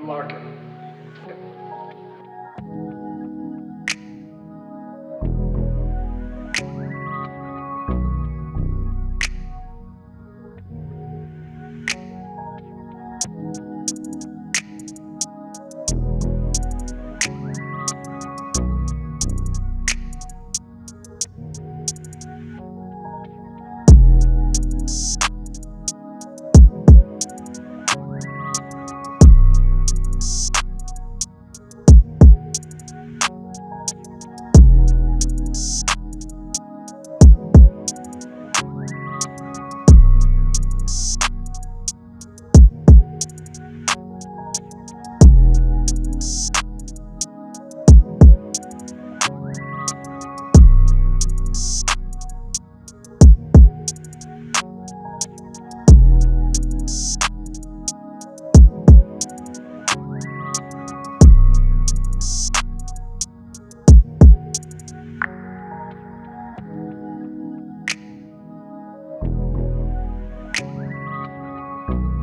Unlock it. Unlock